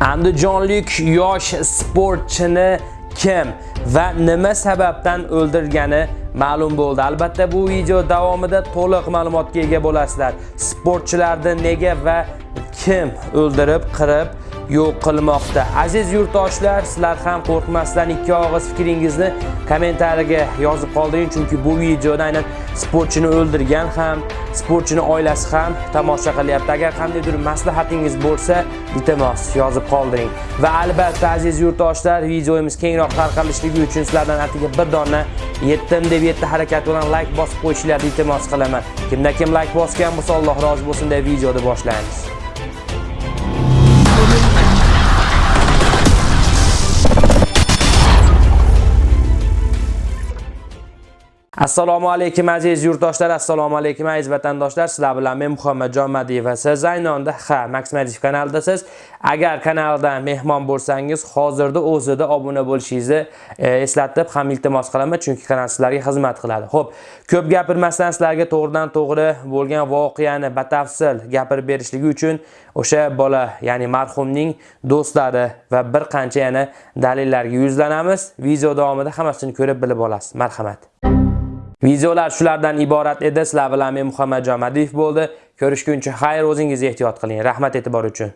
Andijonlik yosh sportchini kim va nima sababdan o'ldirgani ma'lum bo'ldi. Albatta bu video davomida to'liq ma'lumotga ega bo'lasizlar. Sportchilarni nega va kim o'ldirib, qirib yo'q qilmoqda. Aziz yurtdoshlar, sizlar ham qo'rqmasdan ikki og'iz fikringizni kommentariyaga yozib qoldiring, chunki bu videoda aynan sportchini o'ldirgan ham, sportchini oilasi ham tomosha qilyapti. Agar qandaydir maslahatingiz bo'lsa, iltimos yozib qoldiring. Va albatta aziz yurtdoshlar, videomiz kengroq tarqalishligi uchun sizlardan atigi bir dona yetdim deb yetti harakat bilan like bosib qo'yishingizni iltimos qilaman. Kimda kim like bosgan bo'lsa, Alloh rozi bo'lsin deb videoni boshlaymiz. Assalomu alaykum aziz yurtdoshlar. Assalomu alaykum aziz vatandoshlar. Sizlar bilan men muhammadjon madiyev va siz aynonda ha max madiyev kanalidasiz. Agar kanaldan mehmon bo'lsangiz hozirda o'zida obuna bo'lishingizni e, eslatib ham iltimos qilaman chunki kanal sizlarga xizmat qiladi. Ho'p ko'p gapirmasdan sizlarga to'g'ridan to'g'ri bo'lgan voqeani batafsil gapirib berishligi uchun o'sha bola ya'ni marhumning do'stlari va bir qancha yana dalillarga yuzlanamiz. Video davomida hammasini ko'rib bilib olasiz. Marhamat. Videolar shulardan iborat edi. Sizlar bilan men Muhammad Madiyev bo'ldi. Ko'rishguncha xayr, o'zingiz ehtiyot qiling. Rahmat e'tibor uchun.